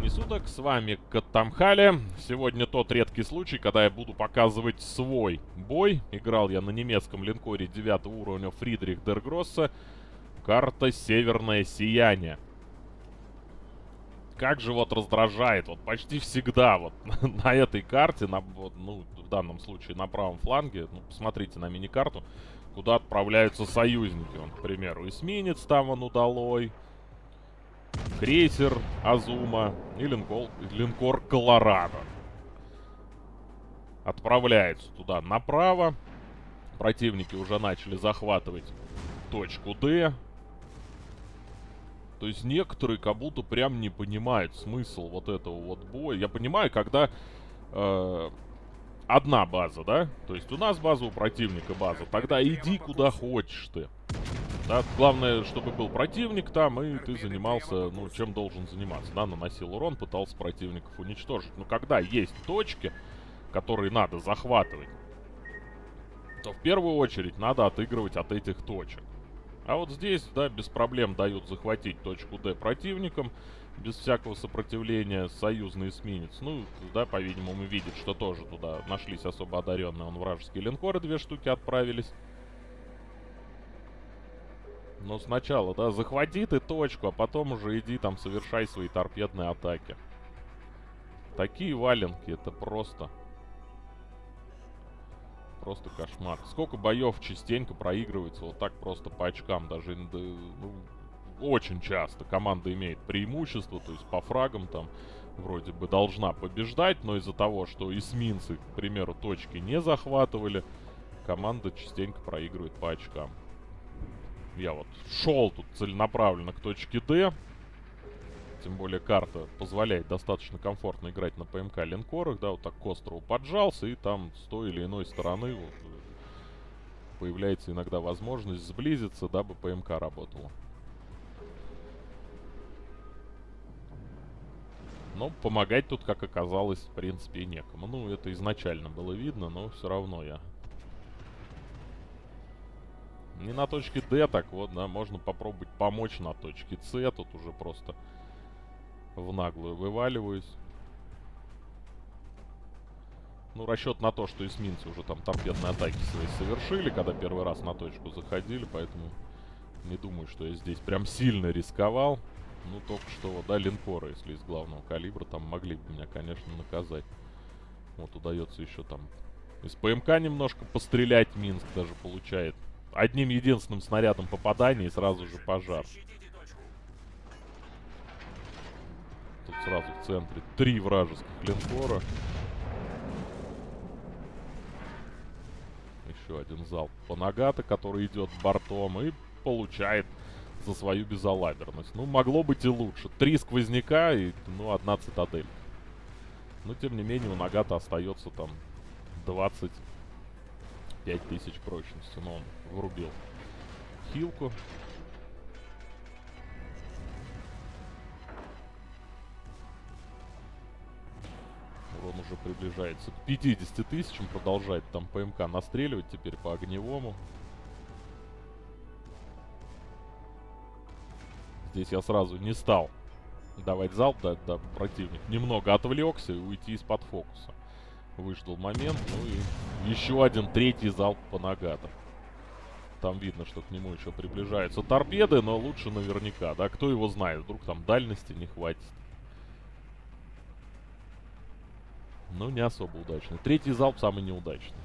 времени суток, с вами Катамхали. Сегодня тот редкий случай, когда я буду показывать свой бой. Играл я на немецком линкоре 9 уровня Фридрих Дергросса. Карта Северное Сияние. Как же вот раздражает, вот почти всегда вот на этой карте, на, вот, ну, в данном случае на правом фланге, ну, посмотрите на мини-карту, куда отправляются союзники. Он, к примеру, эсминец там он удалой крейсер Азума и линкор, линкор Колорадо. Отправляется туда направо. Противники уже начали захватывать точку D. То есть некоторые как будто прям не понимают смысл вот этого вот боя. Я понимаю, когда э, одна база, да? То есть у нас база, у противника база. Тогда иди куда хочешь ты. Да, главное, чтобы был противник там, и ты занимался, ну, чем должен заниматься, да, наносил урон, пытался противников уничтожить. Но когда есть точки, которые надо захватывать, то в первую очередь надо отыгрывать от этих точек. А вот здесь, да, без проблем дают захватить точку D противникам, без всякого сопротивления союзный эсминец. Ну, да, по-видимому, видит, что тоже туда нашлись особо одаренные. Он вражеские линкоры две штуки отправились. Но сначала, да, захвати ты точку, а потом уже иди там совершай свои торпедные атаки. Такие валенки, это просто... Просто кошмар. Сколько боев частенько проигрывается вот так просто по очкам. Даже ну, очень часто команда имеет преимущество, то есть по фрагам там вроде бы должна побеждать, но из-за того, что эсминцы, к примеру, точки не захватывали, команда частенько проигрывает по очкам. Я вот шел тут целенаправленно к точке D. Тем более карта позволяет достаточно комфортно играть на ПМК линкорах, да, вот так к острову поджался, и там с той или иной стороны вот, появляется иногда возможность сблизиться, дабы ПМК работала. Но помогать тут, как оказалось, в принципе, и некому. Ну, это изначально было видно, но все равно я не на точке D, так вот, да, можно попробовать помочь на точке C. Тут уже просто в наглую вываливаюсь. Ну, расчет на то, что эсминцы уже там торпедные атаки свои совершили, когда первый раз на точку заходили, поэтому не думаю, что я здесь прям сильно рисковал. Ну, только что, да, линкоры, если из главного калибра, там могли бы меня, конечно, наказать. Вот, удается еще там из ПМК немножко пострелять Минск даже получает одним единственным снарядом попадания и сразу же пожар. Тут сразу в центре три вражеских линкора. Еще один залп по Нагата, который идет бортом и получает за свою безалаберность. Ну, могло быть и лучше. Три сквозняка и, ну, одна цитадель. Но, тем не менее, у Нагата остается там 20 5000 прочности. Но он врубил хилку. Урон уже приближается к 50 тысячам. Продолжает там ПМК настреливать теперь по огневому. Здесь я сразу не стал давать залп, да, да, противник немного отвлекся и уйти из-под фокуса выждал момент. Ну и еще один третий залп по нагатам. Там видно, что к нему еще приближаются торпеды, но лучше наверняка, да? Кто его знает, вдруг там дальности не хватит. Ну, не особо удачный. Третий залп самый неудачный.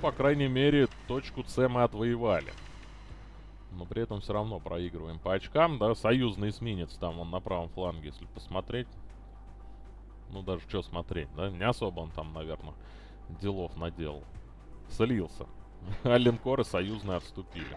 По крайней мере, точку С мы отвоевали. Но при этом все равно проигрываем по очкам, да. Союзный эсминец там, он на правом фланге, если посмотреть. Ну, даже что смотреть, да. Не особо он там, наверное, делов наделал. Слился. А линкоры союзные отступили.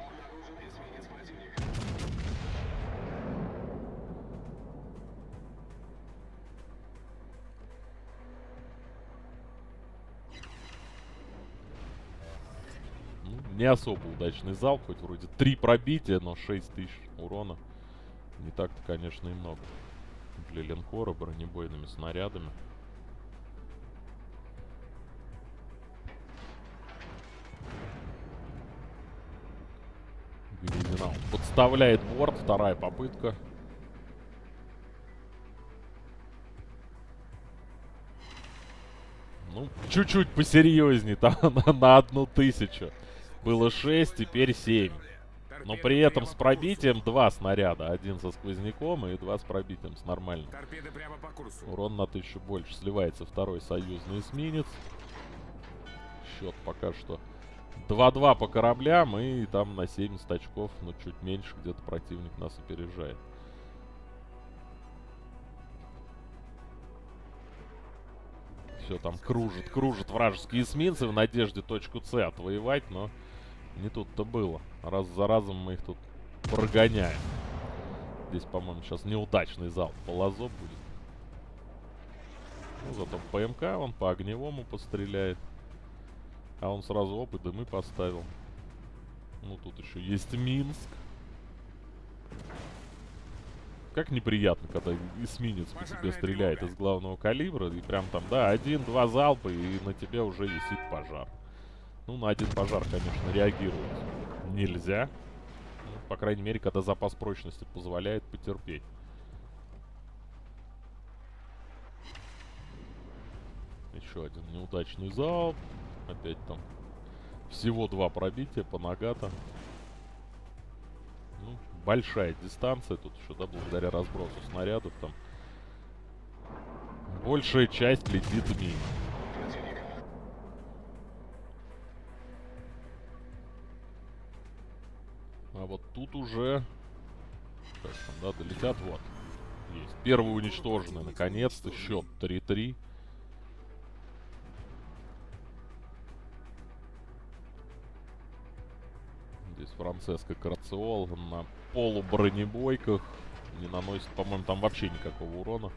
Не особо удачный залп, хоть вроде 3 пробития, но 6 тысяч урона. Не так-то, конечно, и много. Для линкора бронебойными снарядами. Гризинал подставляет борт, вторая попытка. Ну, чуть-чуть посерьезней, там на, на одну тысячу. Было 6, теперь 7. Но при этом с пробитием два снаряда. Один со сквозняком и два с пробитием, с нормальным. Урон на тысячу больше. Сливается второй союзный эсминец. Счет пока что 2-2 по кораблям и там на 70 очков, но чуть меньше где-то противник нас опережает. Все там кружит, кружит вражеские эсминцы в надежде точку С отвоевать, но не тут-то было. Раз за разом мы их тут прогоняем. Здесь, по-моему, сейчас неудачный залп по лазо будет. Ну, зато ПМК он по огневому постреляет. А он сразу опыт дымы поставил. Ну, тут еще есть Минск. Как неприятно, когда эсминец по тебе стреляет из главного калибра. И прям там, да, один-два залпа, и на тебе уже висит пожар. Ну, на один пожар, конечно, реагировать нельзя. Ну, по крайней мере, когда запас прочности позволяет потерпеть. Еще один неудачный залп. Опять там всего два пробития по нагата. Ну, большая дистанция тут еще, да, благодаря разбросу снарядов там. Большая часть летит мимо. Вот тут уже... Как там, да, долетят, вот. Есть. Первый уничтоженный, наконец-то. Счет 3-3. Здесь Франциско Карациол на полубронебойках. Не наносит, по-моему, там вообще никакого урона.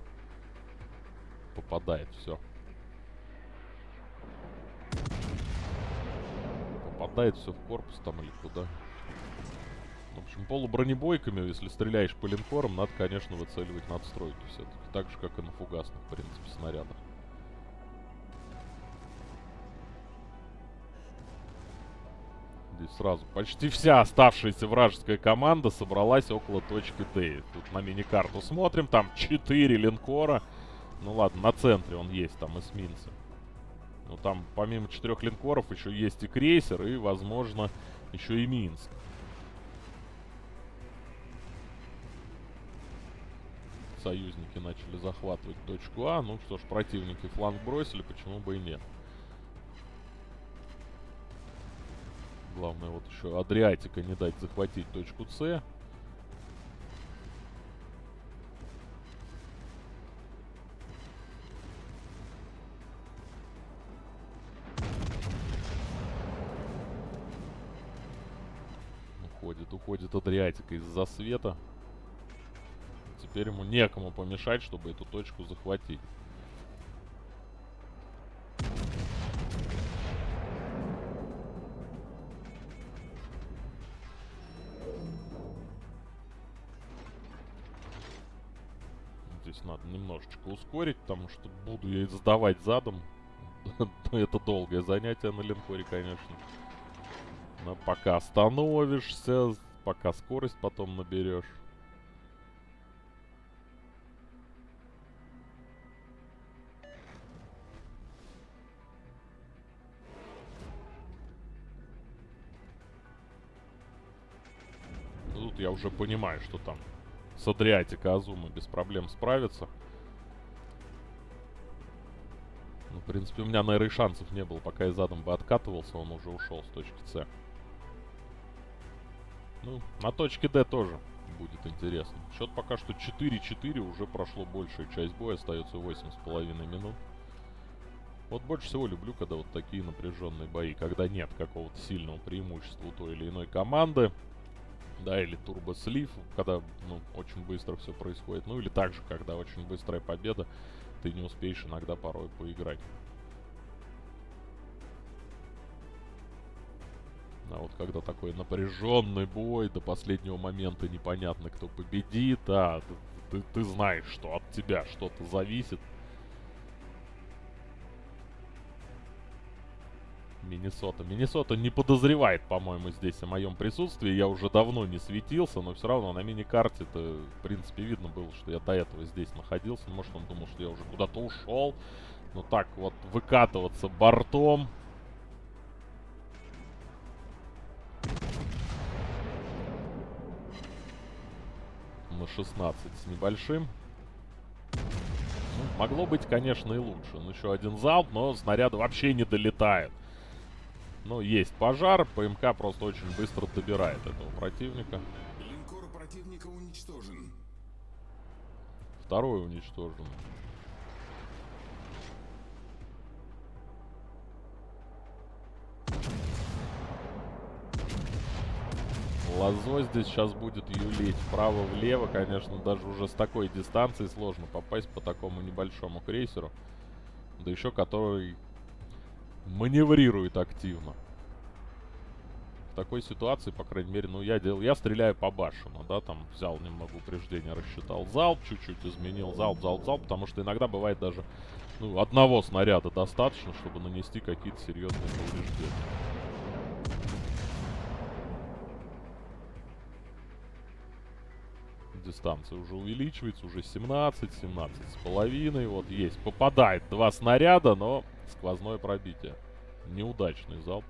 Попадает, все. Попадает все в корпус там или куда. В общем, полубронебойками, если стреляешь по линкорам, надо, конечно, выцеливать надстройки все-таки. Так же, как и на фугасных, в принципе, снарядах. Здесь сразу почти вся оставшаяся вражеская команда собралась около точки Д. Тут на мини-карту смотрим, там 4 линкора. Ну ладно, на центре он есть, там эсминцы. Но там помимо четырех линкоров еще есть и крейсер, и, возможно, еще и Минск. Союзники начали захватывать точку А. Ну что ж, противники фланг бросили, почему бы и нет. Главное вот еще Адриатика не дать захватить точку С. Уходит, уходит Адриатика из-за света. Теперь ему некому помешать, чтобы эту точку захватить. Здесь надо немножечко ускорить, потому что буду я сдавать задом. Это долгое занятие на линкоре, конечно. Но пока остановишься, пока скорость потом наберешь. Я уже понимаю, что там с Адриатика Азума без проблем справится. Ну, в принципе, у меня, наверное, шансов не было. Пока я задом бы откатывался, он уже ушел с точки С. Ну, на точке Д тоже будет интересно. Счет пока что 4-4, уже прошло большая часть боя, остается 8,5 минут. Вот больше всего люблю, когда вот такие напряженные бои, когда нет какого-то сильного преимущества у той или иной команды да, или турбослив, когда, ну, очень быстро все происходит. Ну, или также, когда очень быстрая победа, ты не успеешь иногда порой поиграть. А вот когда такой напряженный бой, до последнего момента непонятно, кто победит, а ты, ты, ты знаешь, что от тебя что-то зависит. Миннесота. Миннесота не подозревает, по-моему, здесь о моем присутствии. Я уже давно не светился, но все равно на мини-карте-то, в принципе, видно было, что я до этого здесь находился. Может, он думал, что я уже куда-то ушел. Но так вот выкатываться бортом на 16 с небольшим. Ну, могло быть, конечно, и лучше. Ну, еще один залп, но снаряды вообще не долетают. Ну, есть пожар. ПМК просто очень быстро добирает этого противника. Линкор противника уничтожен. Второй уничтожен. Лозо здесь сейчас будет юлить вправо-влево. Конечно, даже уже с такой дистанции сложно попасть по такому небольшому крейсеру. Да еще который маневрирует активно. В такой ситуации, по крайней мере, ну я делал, я стреляю по башенну, да, там взял немного упреждения, рассчитал залп, чуть-чуть изменил залп, залп, залп, потому что иногда бывает даже, ну, одного снаряда достаточно, чтобы нанести какие-то серьезные повреждения. дистанция уже увеличивается, уже 17, 17 с половиной, вот есть, попадает два снаряда, но сквозное пробитие. Неудачный залп.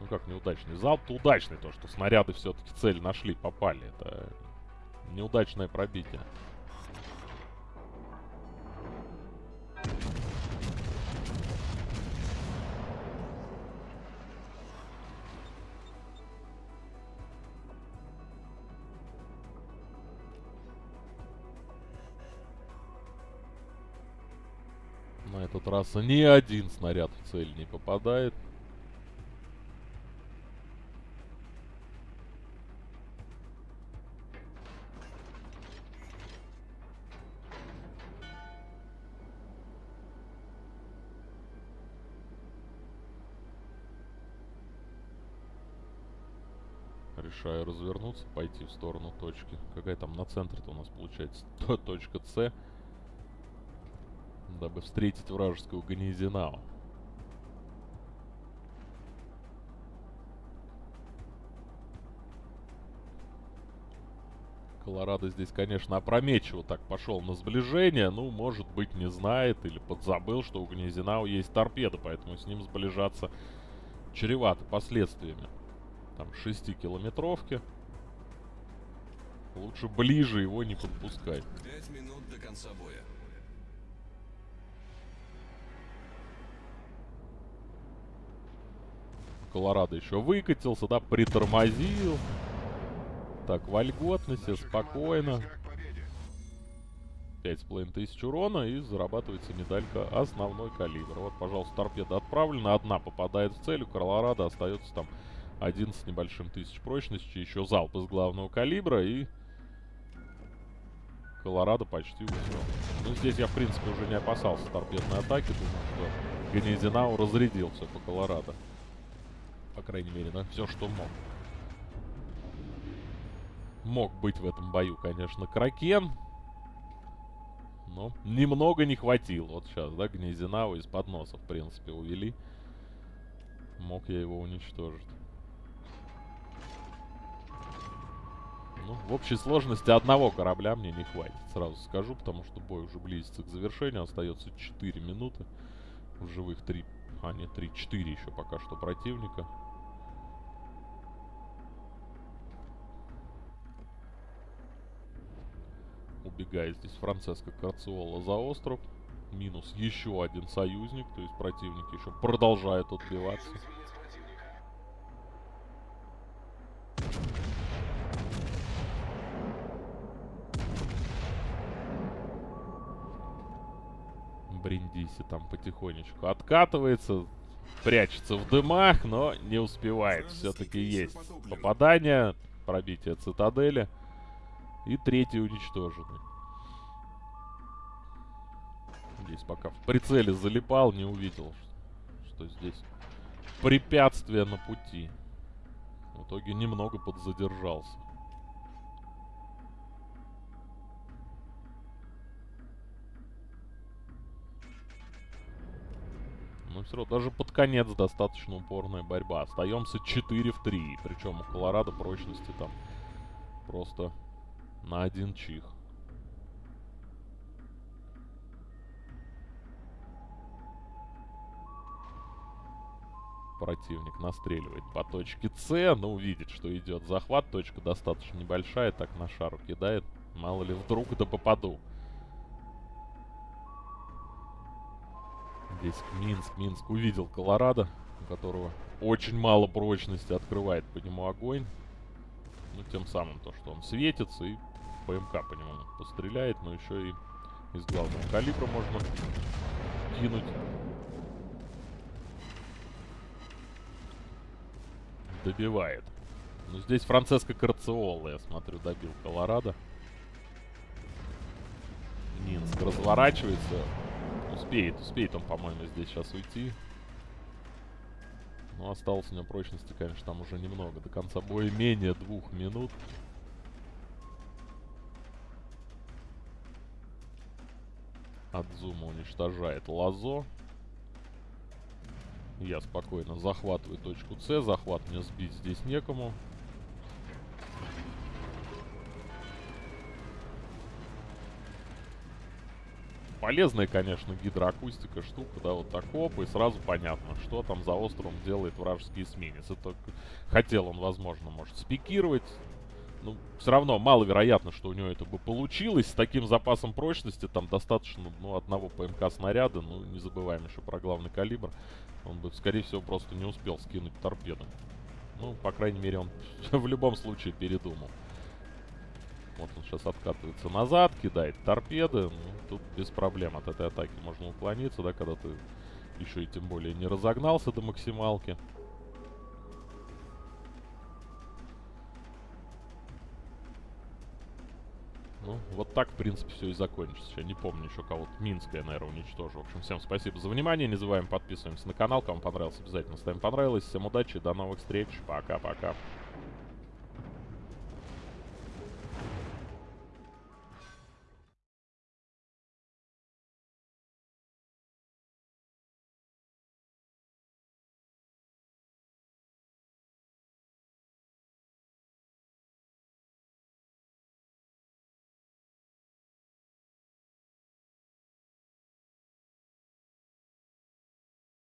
Ну как неудачный? Залп-то удачный, то что снаряды все-таки цель нашли, попали. Это неудачное пробитие. Раз ни один снаряд в цель не попадает. Решаю развернуться, пойти в сторону точки. Какая там на центре-то у нас получается? Точка С дабы встретить вражескую Ганизинау. Колорадо здесь, конечно, опрометчиво так пошел на сближение. Ну, может быть, не знает или подзабыл, что у Гнезинау есть торпеда, поэтому с ним сближаться чревато последствиями. Там 6-километровки. Лучше ближе его не подпускать. Пять минут до конца боя. Колорадо еще выкатился, да, притормозил. Так, вольготно спокойно. 5,5 тысяч урона и зарабатывается медалька основной калибр. Вот, пожалуйста, торпеда отправлена. Одна попадает в цель. У Колорадо остается там один с небольшим тысяч прочности. Еще залп из главного калибра и... Колорадо почти усел. Ну, здесь я, в принципе, уже не опасался торпедной атаки. Думаю, что Ганезинау разрядил все по Колорадо. По крайней мере, на все, что мог. Мог быть в этом бою, конечно, Кракен. Но немного не хватило. Вот сейчас, да, Гнезинау из-под носа, в принципе, увели. Мог я его уничтожить. Ну, в общей сложности одного корабля мне не хватит, сразу скажу, потому что бой уже близится к завершению. Остается 4 минуты. В живых 3, а не 3, 4 еще пока что противника. Убегает здесь Франциско Карциола за остров. Минус еще один союзник. То есть противник еще продолжает отбиваться. Бриндиси там потихонечку откатывается. Прячется в дымах, но не успевает. Все-таки есть попадание. Пробитие цитадели. И третий уничтоженный. Здесь пока в прицеле залипал, не увидел, что здесь препятствие на пути. В итоге немного подзадержался. Но все равно даже под конец достаточно упорная борьба. Остаемся 4 в 3. Причем у Колорадо прочности там просто на один чих. Противник настреливает по точке С, но увидит, что идет захват. Точка достаточно небольшая, так на шару кидает. Мало ли вдруг да попаду. Здесь Минск. Минск увидел Колорадо, у которого очень мало прочности, открывает по нему огонь. Ну, тем самым то, что он светится, и ПМК по нему постреляет, но еще и из главного калибра можно кинуть. Добивает. Ну, здесь Франциско Карциола, я смотрю, добил Колорадо. Минск разворачивается. Успеет, успеет он, по-моему, здесь сейчас уйти. Но осталось у него прочности, конечно, там уже немного. До конца боя менее двух минут. От зума уничтожает Лазо. Я спокойно захватываю точку С. Захват мне сбить здесь некому. полезная, конечно, гидроакустика штука, да, вот так оп, и сразу понятно, что там за островом делает вражеский эсминец. Это хотел он, возможно, может спикировать. Ну, все равно маловероятно, что у него это бы получилось. С таким запасом прочности там достаточно, ну, одного ПМК снаряда. Ну, не забываем еще про главный калибр. Он бы, скорее всего, просто не успел скинуть торпеду. Ну, по крайней мере, он в любом случае передумал. Вот он сейчас откатывается назад, кидает торпеды. Ну, тут без проблем от этой атаки можно уклониться, да, когда ты еще и тем более не разогнался до максималки. Ну, вот так, в принципе, все и закончится. Я не помню еще кого-то. Минск я, наверное, уничтожу. В общем, всем спасибо за внимание. Не забываем подписываемся на канал. Кому понравилось, обязательно ставим понравилось. Всем удачи, до новых встреч. Пока-пока.